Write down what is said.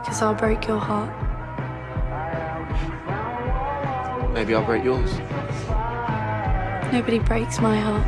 Because I'll break your heart. Maybe I'll break yours. Nobody breaks my heart.